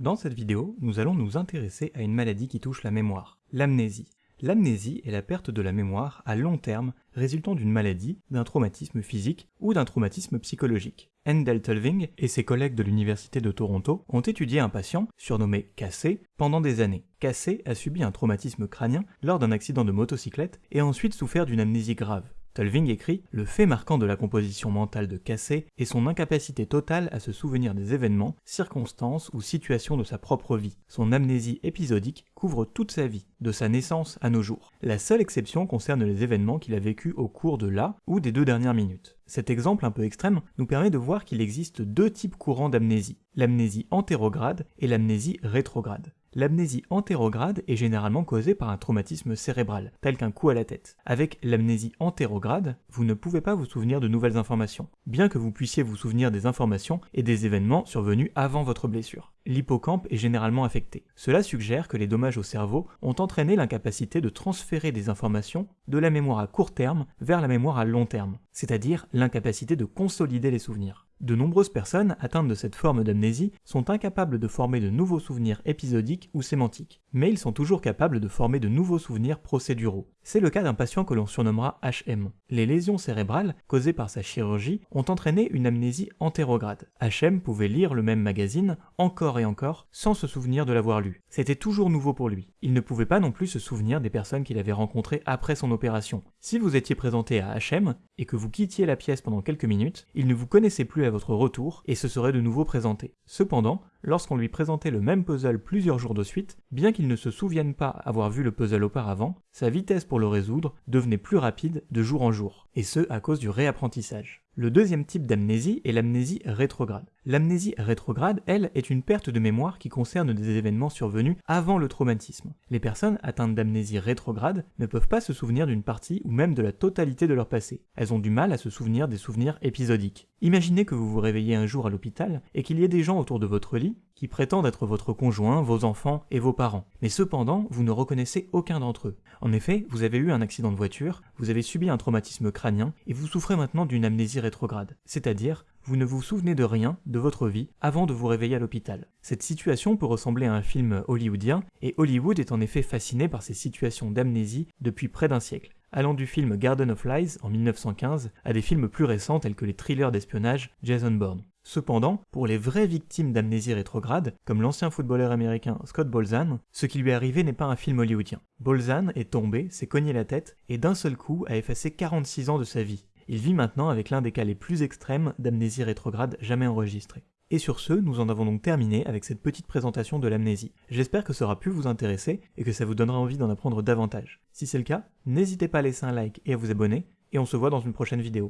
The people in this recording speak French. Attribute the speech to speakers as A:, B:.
A: Dans cette vidéo, nous allons nous intéresser à une maladie qui touche la mémoire, l'amnésie. L'amnésie est la perte de la mémoire à long terme résultant d'une maladie, d'un traumatisme physique ou d'un traumatisme psychologique. Endel Tulving et ses collègues de l'Université de Toronto ont étudié un patient, surnommé Cassé, pendant des années. Cassé a subi un traumatisme crânien lors d'un accident de motocyclette et ensuite souffert d'une amnésie grave. Tulving écrit Le fait marquant de la composition mentale de Cassé est son incapacité totale à se souvenir des événements, circonstances ou situations de sa propre vie. Son amnésie épisodique couvre toute sa vie, de sa naissance à nos jours. La seule exception concerne les événements qu'il a vécus au cours de la ou des deux dernières minutes. Cet exemple un peu extrême nous permet de voir qu'il existe deux types courants d'amnésie, l'amnésie antérograde et l'amnésie rétrograde. L'amnésie antérograde est généralement causée par un traumatisme cérébral, tel qu'un coup à la tête. Avec l'amnésie antérograde, vous ne pouvez pas vous souvenir de nouvelles informations, bien que vous puissiez vous souvenir des informations et des événements survenus avant votre blessure. L'hippocampe est généralement affecté. Cela suggère que les dommages au cerveau ont entraîné l'incapacité de transférer des informations de la mémoire à court terme vers la mémoire à long terme, c'est-à-dire l'incapacité de consolider les souvenirs. De nombreuses personnes atteintes de cette forme d'amnésie sont incapables de former de nouveaux souvenirs épisodiques ou sémantiques, mais ils sont toujours capables de former de nouveaux souvenirs procéduraux. C'est le cas d'un patient que l'on surnommera HM. Les lésions cérébrales causées par sa chirurgie ont entraîné une amnésie antérograde. HM pouvait lire le même magazine encore et encore sans se souvenir de l'avoir lu. C'était toujours nouveau pour lui. Il ne pouvait pas non plus se souvenir des personnes qu'il avait rencontrées après son opération. Si vous étiez présenté à HM et que vous quittiez la pièce pendant quelques minutes, il ne vous connaissait plus votre retour et se serait de nouveau présenté. Cependant, lorsqu'on lui présentait le même puzzle plusieurs jours de suite, bien qu'il ne se souvienne pas avoir vu le puzzle auparavant, sa vitesse pour le résoudre devenait plus rapide de jour en jour, et ce à cause du réapprentissage. Le deuxième type d'amnésie est l'amnésie rétrograde. L'amnésie rétrograde, elle, est une perte de mémoire qui concerne des événements survenus avant le traumatisme. Les personnes atteintes d'amnésie rétrograde ne peuvent pas se souvenir d'une partie ou même de la totalité de leur passé. Elles ont du mal à se souvenir des souvenirs épisodiques. Imaginez que vous vous réveillez un jour à l'hôpital et qu'il y ait des gens autour de votre lit qui prétendent être votre conjoint, vos enfants et vos parents. Mais cependant, vous ne reconnaissez aucun d'entre eux. En effet, vous avez eu un accident de voiture, vous avez subi un traumatisme crânien et vous souffrez maintenant d'une amnésie rétrograde, c'est-à-dire vous ne vous souvenez de rien de votre vie avant de vous réveiller à l'hôpital. Cette situation peut ressembler à un film hollywoodien, et Hollywood est en effet fasciné par ces situations d'amnésie depuis près d'un siècle allant du film Garden of Lies en 1915 à des films plus récents tels que les thrillers d'espionnage Jason Bourne. Cependant, pour les vraies victimes d'amnésie rétrograde, comme l'ancien footballeur américain Scott Bolzan, ce qui lui est arrivé n'est pas un film hollywoodien. Bolzan est tombé, s'est cogné la tête et d'un seul coup a effacé 46 ans de sa vie. Il vit maintenant avec l'un des cas les plus extrêmes d'amnésie rétrograde jamais enregistrés. Et sur ce, nous en avons donc terminé avec cette petite présentation de l'amnésie. J'espère que ça aura pu vous intéresser et que ça vous donnera envie d'en apprendre davantage. Si c'est le cas, n'hésitez pas à laisser un like et à vous abonner, et on se voit dans une prochaine vidéo.